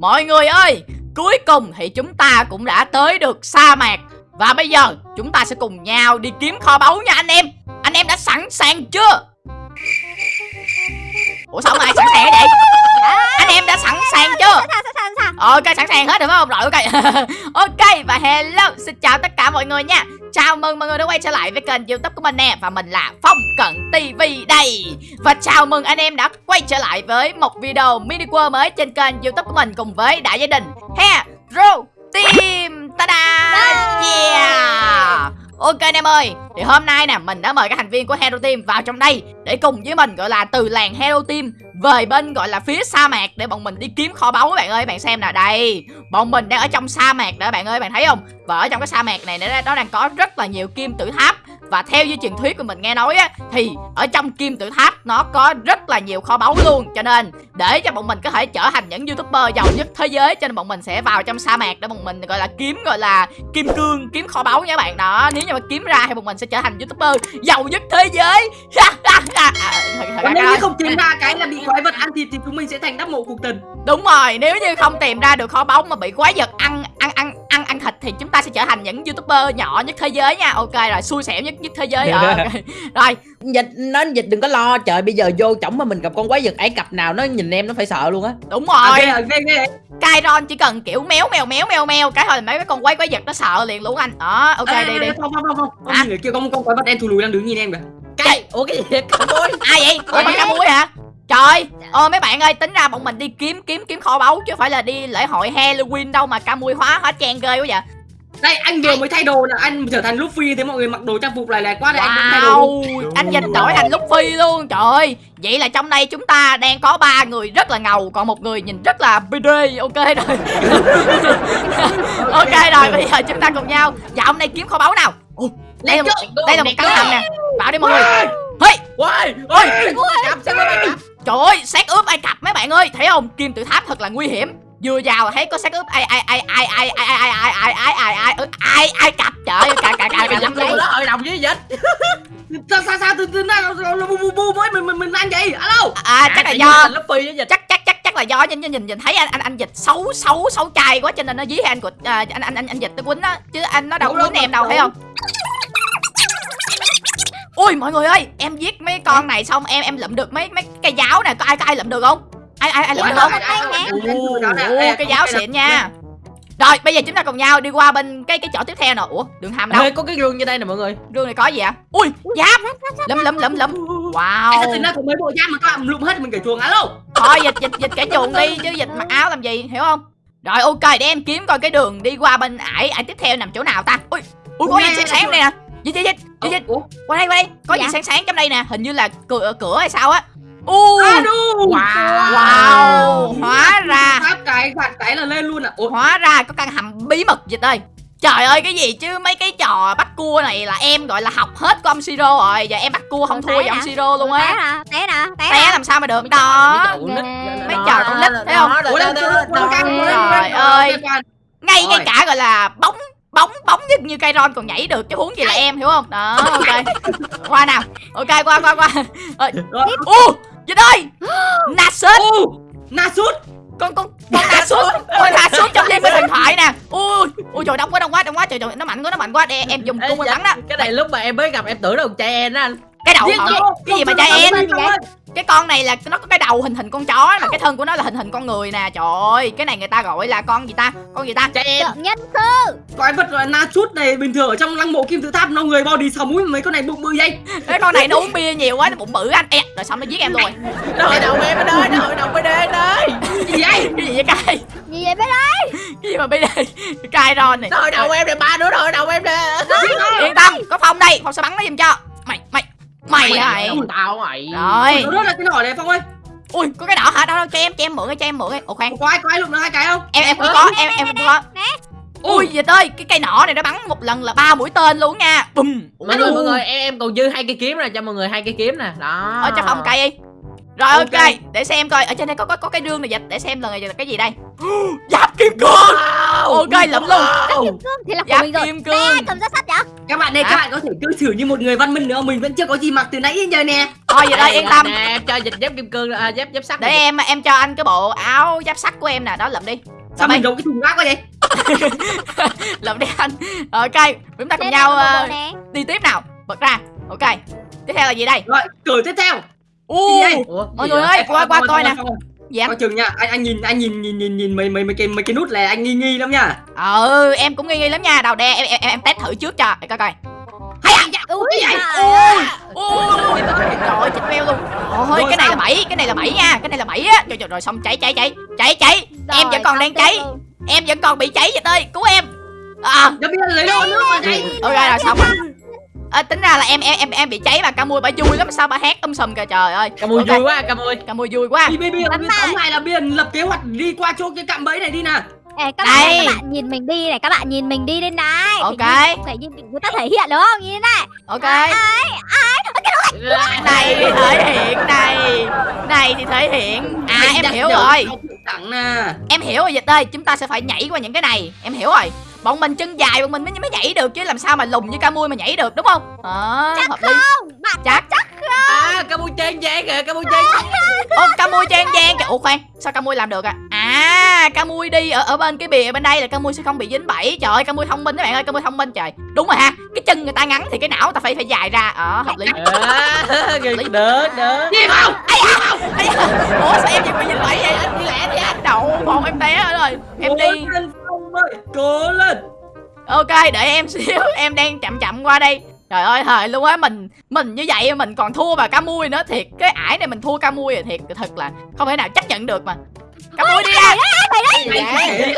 Mọi người ơi Cuối cùng thì chúng ta cũng đã tới được sa mạc. Và bây giờ chúng ta sẽ cùng nhau đi kiếm kho báu nha anh em. Anh em đã sẵn sàng chưa? Ủa sao không ai sẵn sàng vậy Anh em đã sẵn sàng chưa. Ok sẵn sàng hết rồi phải không? Rồi ok. Ok và hello. Xin chào tất cả mọi người nha. Chào mừng mọi người đã quay trở lại với kênh youtube của mình nè. Và mình là Phong Cận TV đây. Và chào mừng anh em đã quay trở lại với một video mini world mới trên kênh youtube của mình Cùng với đại gia đình Hero Team. Ta-da! Yeah Ok anh em ơi Thì hôm nay nè mình đã mời các thành viên của Hero Team vào trong đây Để cùng với mình gọi là từ làng Hero Team Về bên gọi là phía sa mạc Để bọn mình đi kiếm kho báu. Các bạn ơi Bạn xem nè đây Bọn mình đang ở trong sa mạc đó bạn ơi Bạn thấy không? Và ở trong cái sa mạc này nó, đang có rất là nhiều kim tự tháp và theo như truyền thuyết của mình nghe nói á Thì ở trong kim tự tháp nó có rất là nhiều kho báu luôn. Cho nên để cho bọn mình có thể trở thành những youtuber giàu nhất thế giới Cho nên bọn mình sẽ vào trong sa mạc để bọn mình gọi là kiếm gọi là kim cương Kiếm kho báu nha bạn. Đó Nếu như mà kiếm ra thì bọn mình sẽ trở thành youtuber giàu nhất thế giới. Còn nếu như không tìm ra cái là bị quái vật ăn thịt thì chúng mình sẽ thành đắp mộ cuộc tình Đúng rồi, nếu như không tìm ra được kho báu mà bị quái vật ăn thịt thì chúng ta sẽ trở thành những youtuber nhỏ nhất thế giới nha. Ok rồi, xui xẻo nhất nhất thế giới. Ờ, ok. Rồi, dịch nó dịch đừng có lo trời bây giờ vô chổng mà mình gặp con quái vật Ai Cập nào nó nhìn em nó phải sợ luôn á đúng rồi. ghê ghê Kairon chỉ cần kiểu méo mèo méo mèo mèo cái thôi là mấy cái con quái quái vật nó sợ liền luôn anh. Đó, ok Ê, đi đi. phong phong phong Phong Hả? nhìn người kia một con quái vật đen thù lùi đang đứng nhìn em kìa cái ủa cái gì ơi Ai vậy? Ủa bắn cá muối hả? Trời, ờ mấy bạn ơi, tính ra bọn mình đi kiếm kiếm kiếm kho báu chứ phải là đi lễ hội Halloween đâu mà ca mui hóa hóa trang ghê quá vậy. Đây anh vừa mới thay đồ là anh trở thành Luffy Thế mọi người mặc đồ trang phục này là quá đây anh cũng thay đồ Wow, anh dịch đổi thành Luffy luôn Trời ơi, vậy là trong đây chúng ta đang có ba người rất là ngầu Còn một người nhìn rất là BD Ok rồi. Ok rồi, bây giờ chúng ta cùng nhau. Dạo hôm nay kiếm kho báu nào? Đây, là một, đây là một căn hầm nè. Vào đi mọi người. Hey, Ôi ôi, Cặp trời ơi, xác ướp Ai Cập mấy bạn ơi Thấy không, kim tự tháp thật là nguy hiểm Vừa vào là thấy có xác ướp ai ai ai ai ai ai ai ai ai ai ai ai ai ai ai ai cặp trời ơi cả cả cả lắm luôn đó hội đồng với dịch Sao sao sao từ từ bu bu bu mới mình mình mình ăn vậy Alo à chắc là do chắc chắc chắc chắc là do nhìn nhìn nhìn thấy anh anh anh dịch xấu xấu xấu trai quá cho nên nó dí anh của à, anh anh anh anh dịch nó quýnh á chứ anh nó đâu quýnh em đâu thấy không ui mọi người ơi em giết mấy con này xong em em lượm được mấy mấy cây giáo nè có ai có ai lượm được không? Ai ai ai lượm được không? cái giáo xịn nha. Rồi bây giờ chúng ta cùng nhau đi qua bên cái cái chỗ tiếp theo nè. Ủa đường hầm đâu? Ê, có cái gương như đây nè mọi người. Đường này có gì ạ? Ui giáp! Lụm lụm lụm lụm Anh tính wow. ra có mấy bộ giáp mà các bạn lụm hết mình kể chuồng alo. Thôi dịch dịch dịch kẻ chuồng đi chứ dịch mặc áo làm gì hiểu không? Rồi ok để em kiếm coi cái đường đi qua bên ải ải tiếp theo nằm chỗ nào ta. Ui ui có gì nghe, sáng sáng đây nè dịch dịch dịch dịch dịch qua đây qua đây. Có gì Dạ. sáng sáng trong đây nè. Hình như là cửa cửa hay sao á. U! À đu Wow. Wow. Hóa ra. cái gạt cái là lên luôn à. Ủa? Hóa ra có căn hầm bí mật dịch ơi. Trời ơi cái gì chứ? Mấy cái trò bắt cua này là em gọi là học hết của ông Siro rồi. Giờ em bắt cua không thua với ông Siro luôn Té á. Nè, té nè, té Té nè. làm sao mà được? Đó. Mấy trò con nít, thấy không? Trời ơi. ngay ngay cả gọi là bóng bóng bóng như như cây ron còn nhảy được chứ huống gì là em hiểu không? Đó ok. qua nào. Ok qua qua qua. Ơi, Rồi. u dịch ơi! Nasus Ô Nasut con con con Nasus con Nasus trong game điện thoại nè. Ui ui trời đông quá đông quá đông quá. Trời trời nó mạnh quá nó mạnh quá. Để em dùng cung dạ, bắn đó. Cái này lúc mà em mới gặp em tưởng là con trai em đó anh cái đầu hả? cái gì mà không, em? cái con này là nó có cái đầu hình hình con chó mà cái thân của nó là hình hình con người nè. Trời ơi cái này người ta gọi là con gì ta? Con gì ta? Trai em. Nhân sư. Quái vật là Nasut này bình thường ở trong lăng mộ kim tự tháp nó người body sầu mũi mấy con này bụng bự vậy? Cái con này nó uống bia nhiều quá nó bụng bự anh e rồi xong nó giết em luôn rồi. Nó hội đồng em ở đây nó hội đồng bên đây đây Gì vậy? Cái gì vậy cay? Gì vậy bé đây? cái gì mà bây giờ cay ron này. Hội đồng em này ba đứa nó hội đồng em nè yên tâm có phong đây. Phong sẽ bắn nó giùm cho. Mày mày mày hả? Ủa, tao mày? Rồi. Nó là cái nỏ này Phong ơi. Ui có cái đỏ hả? Đâu đâu cho em cho em mượn cái cho em mượn cái ồ khoan. Có ai có ai lụm được hai cái không? Em em cũng có em em cũng có. ui dịch ơi cái cây nỏ này nó bắn một lần là ba mũi tên luôn nha. Bùm. Mọi người mọi người em em còn dư hai cây kiếm nè cho mọi người hai cây kiếm nè. Đó. Ở cho phong cây đi rồi ok, Ok. để xem coi. Ở trên đây có có có cái rương này dịch để xem lần này là cái gì đây. Giáp kim cương. Wow. ok lụm luôn Kim cương? Thì là của giáp mình rồi. kim cương. Cầm ra sắt vậy? Các bạn đây Hả? các bạn có thể cư xử như một người văn minh nữa. Mình vẫn chưa có gì mặc từ nãy đến giờ nè. Thôi vậy đây yên tâm. Nè em cho dịch giáp kim cương à, giáp giáp sắt để này. em em cho anh cái bộ áo giáp sắt của em nè. Đó lượm đi. Sao mình giấu cái thùng rác quá vậy? Lượm đi anh. Rồi ok chúng ta cùng nhau ờ, đi tiếp nào. Bật ra. Ok. Tiếp theo là gì đây? Rồi cử tiếp theo u mọi người ơi qua qua coi nè. dạ. Coi chừng nha. Anh anh nhìn anh nhìn nhìn nhìn nhìn mấy mấy mấy cái mấy cái nút này anh nghi nghi lắm nha. Ừ em cũng nghi nghi lắm nha. Đầu đe em em em test thử trước cho. Để coi coi. Hay à. Ui, vậy? trời ơi. chết veo luôn. Ôi cái này là bảy cái này là bảy nha. Cái này là bảy á. Rồi, rồi rồi xong cháy cháy cháy. Cháy cháy. Em vẫn còn đang cháy. luôn. em vẫn còn bị cháy vậy ơi cứu em. À. Nó biết lấy đâu nước mà đây ok rồi xong rồi à, tính ra là em em em em bị cháy mà ca mui bà vui lắm sao bà hát um sùm kìa trời ơi Cà mui Ok. vui quá, cà mui. ca mui vui quá Bi bi bi Bắn bi lại. tóm lại là biên lập kế hoạch đi qua chỗ cái cạm bẫy này đi nè Ê, các Đây. bạn, các bạn nhìn mình đi này, các bạn nhìn mình đi đây này. Ok. Phải như, người ta thể hiện đúng không? Như thế này. ok Ai, này thì thể hiện này này thì thể hiện à em hiểu rồi em hiểu rồi dịch ơi chúng ta sẽ phải nhảy qua những cái này em hiểu rồi bọn mình chân dài bọn mình mới mới nhảy được chứ làm sao mà lùn như ca mui mà nhảy được đúng không? Đó hợp lý. Không, bạn chắc. chắc À, cà mui trang giang kìa, cà mui trang ô ca mui trang giang kìa. Ủa khoan sao ca mui làm được à? À ca mui đi ở ở bên cái bìa bên đây là ca mui sẽ không bị dính bẫy. Trời ơi ca mui thông minh các bạn ơi ca mui thông minh trời. Đúng rồi ha cái chân người ta ngắn thì cái não người ta phải phải dài ra. Ờ hợp lý. À, được, được. đi vào Ây da, ủa sao em vẫn bị dính bẫy vậy? Anh đi lẹ đi anh đậu một em té rồi em cố lên. Ok để em xíu Em đang chậm chậm qua đây. Trời ơi thời luôn á Mình mình như vậy mình còn thua bà ca mui nữa Thiệt. Cái ải này mình thua ca mui rồi thiệt Thật là không thể nào chấp nhận được mà. Ca mui đi ra. Mày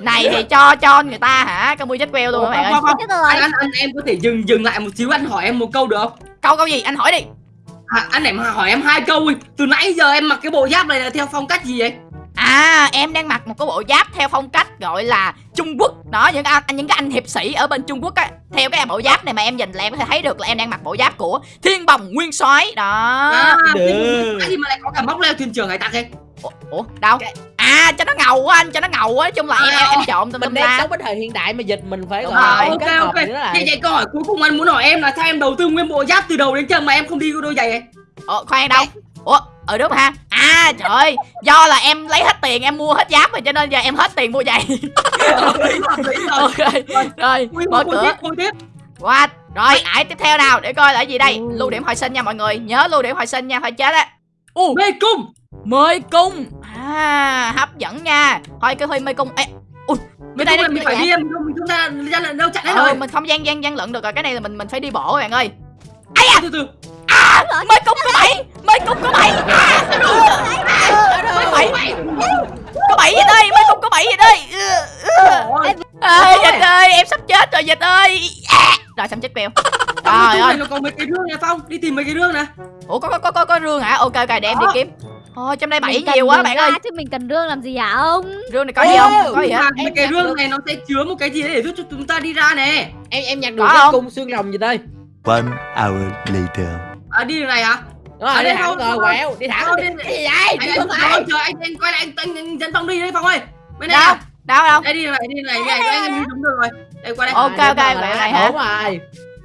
Này thì cho cho người ta hả? Ca mui chết queo luôn các bạn ơi. Phong. rồi. anh, anh, anh em có thể dừng dừng lại một xíu anh hỏi em một câu được không? Câu câu gì? Anh hỏi đi. À, anh em hỏi em hai câu đi. Từ nãy giờ em mặc cái bộ giáp này là theo phong cách gì vậy À em đang mặc một cái bộ giáp theo phong cách gọi là Trung Quốc. Đó những anh những cái anh hiệp sĩ ở bên Trung Quốc á Theo cái bộ giáp này mà em nhìn là em có thể thấy được là em đang mặc bộ giáp của Thiên Bồng Nguyên soái. Đó. À, gì mà lại có cả móc leo thuyền trưởng hải tặc ấy Ủa, Ủa đâu? À cho nó ngầu quá anh cho nó ngầu quá. Chung là em em, em trộn tùm Mình đang sống với thời hiện đại mà dịch mình phải Đúng gọi là rồi. ok kết hợp ok. nữa là vậy vậy câu hỏi cuối cùng anh muốn hỏi em là sao em đầu tư nguyên bộ giáp từ đầu đến chân mà em không đi đôi giày ấy Ủa khoan đâu. Ủa ừ đúng ha. À trời ơi Do là em lấy hết tiền em mua hết giáp rồi Cho nên giờ em hết tiền mua giày. Ok Rồi mở cửa. What Rồi ải tiếp theo nào? Để coi là cái gì đây? Ừ. Lưu điểm hồi sinh nha mọi người. Nhớ lưu điểm hồi sinh nha Phải chết á. U. Mê cung. Mê cung. À hấp dẫn nha. Thôi cái huy mê cung. Ê Ui Bên đây mình phải đi em? Không ra ra là đâu chặn hết Ờ rồi. mình không gian gian gian lận được rồi. Cái này là mình mình phải đi bộ các bạn ơi. Từ từ. À mê cung có bảy Mê cung có bảy. À Có bảy Có bảy vậy đây? Mê cung có bảy vậy đây? Ôi, ơi dịch ơi em sắp chết rồi dịch ơi. À. rồi xong chết trong trời ơi. có mấy cái rương nè phong. Đi tìm mấy cái rương nè. Ủa có có có có, có rương hả? Ok ok để em đi kiếm. Ôi trong đây bảy nhiều quá bạn ra ơi. Chứ mình cần rương làm gì hả ông? rương này có gì không? Ê, có gì hết mà mấy Em cái nhặt rương được. này nó sẽ chứa một cái gì để giúp cho chúng ta đi ra nè. Em em nhặt được cái cung xương rồng gì đây? One hour later. À đi đường này hả? Rồi Ở đi đây thẳng rồi quẹo đi thẳng. Đi đi- cái gì vậy? Anh đi anh ơi, chờ anh anh quay lại anh anh, anh dẫn phong đi đấy phong ơi. Bên này đâu? đâu đâu? Đây đi đường này đi đường này. Đi này anh đi đúng rồi. Đây qua đây. Ok, ok, đúng rồi, quẹo này hả? đúng rồi.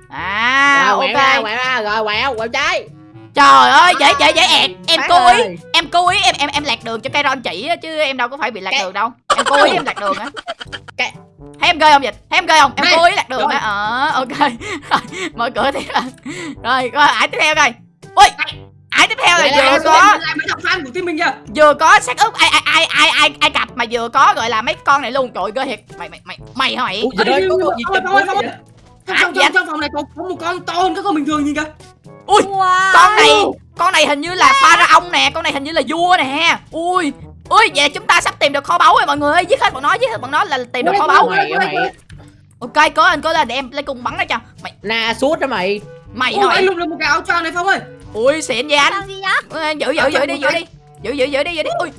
À rồi ok. quẹo ra rồi quẹo quẹo trái. Trời ơi dễ dễ dễ. ẹt em cố ý em cố ý em em em lạc đường cho cây ron chỉ chứ em đâu có phải bị lạc đường đâu. Em cố ý em lạc đường á Cái- thấy em ghê không dịch? Thấy em ghê không? Em cố ý lạc đường Rồi. á. Ờ ok. Rồi mở cửa tiếp rồi. Coi ải tiếp theo coi ui ải tiếp theo là lại, vừa lại, có của team mình kìa. vừa có xác ướp ai ai ai ai ai ai cặp mà vừa có gọi là mấy con này luôn. Trời ơi, ghê thiệt. Mày mày mày mày hả mày? Ủa, đây có con gì ơi, chụp ơi, vậy? trong À, trong trong trong phòng này có có một con to hơn các con bình thường gì kìa. Ui Wow. con này con này hình như là pharaoh nè con này hình như là vua nè ui ui vậy chúng ta sắp tìm được kho báu rồi mọi người ơi. Giết hết bọn nó giết hết bọn nó là tìm được kho báu. Mày mày ok cố lên cố lên để em lấy cung bắn nó cho. Mày. Na suốt đó mày. Mày Ôi, hỏi lục được một cái áo choàng này Phong ơi. Ui xịn vậy anh? Giữ giữ giữ đi giữ đi. Giữ giữ giữ đi giữ đi. Ui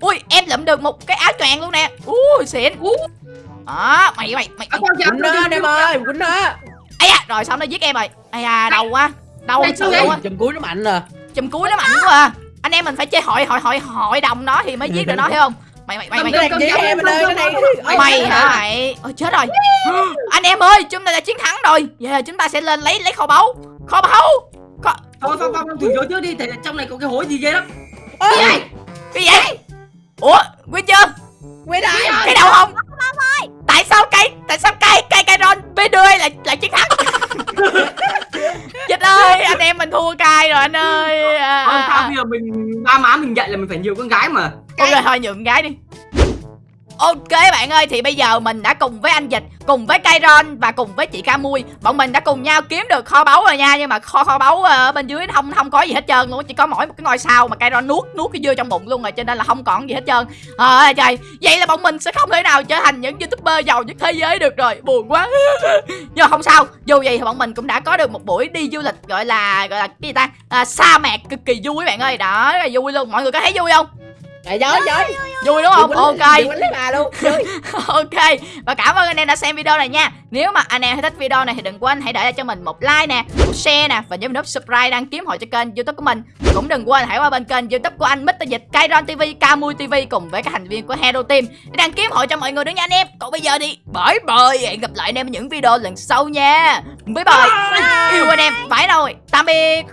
ui em lượm được một cái áo choàng luôn nè. Ui xịn. Đó mày mày mày. Quýnh nó em ơi quýnh nó. Ấy à rồi xong nó giết em rồi. Ai à đau quá đau thật sự luôn á. Chùm cuối nó mạnh nè chùm cuối nó mạnh quá à anh em mình phải chơi hội hội hội hội đồng nó thì mới giết được nó hiểu không? mày mày mày mày Cái cái này mày hả? mày ôi chết rồi. Anh em ơi chúng ta đã chiến thắng rồi. Giờ chúng ta sẽ lên lấy lấy kho báu. Kho báu. Kho thôi phong phong thử vô trước đi tại trong này có cái hối gì ghê lắm. Cái gì? Vậy ủa quyết chưa quay lại cái đầu không? Tại sao cây tại sao cây cây cây ron b đưa lại lại chiến thắng dịch ơi anh em mình thua cay rồi anh ơi. À, à, sao à. bây giờ mình ba má mình dạy là mình phải nhiều con gái mà. Ôi rồi thôi nhượng gái đi Ok bạn ơi thì bây giờ mình đã cùng với anh Dịch Cùng với Kairon và cùng với chị Camui Bọn mình đã cùng nhau kiếm được kho báu rồi nha Nhưng mà kho kho báu ở bên dưới không không có gì hết trơn luôn. Chỉ có mỗi một cái ngôi sao mà Kairon nuốt nuốt cái dưa trong bụng luôn rồi Cho nên là không còn gì hết trơn. À, trời. Vậy là bọn mình sẽ không thể nào trở thành những youtuber giàu nhất thế giới được rồi. Buồn quá. Nhưng mà không sao Dù vậy thì bọn mình cũng đã có được một buổi đi du lịch gọi là gọi là cái gì ta? À, sa mạc cực kỳ vui bạn ơi. Đó rất là vui luôn. Mọi người có thấy vui không? Trời giỏi giỏi Vui đúng không? Ok. Ok. Và cảm ơn anh em đã xem video này nha. Nếu mà anh em thích video này thì đừng quên hãy để lại cho mình một like nè Một share nè Và nhấn nút subscribe đăng ký hội cho kênh youtube của mình. Cũng đừng quên hãy qua bên kênh youtube của anh Mr. Dịch Kairon TV Camui TV Cùng với các thành viên của Hero Team Để đăng ký hội cho mọi người nữa nha anh em. Còn bây giờ đi. Bye bye. Hẹn gặp lại anh em ở những video lần sau nha. Bye bye. Yêu anh em. Phải rồi. Tạm biệt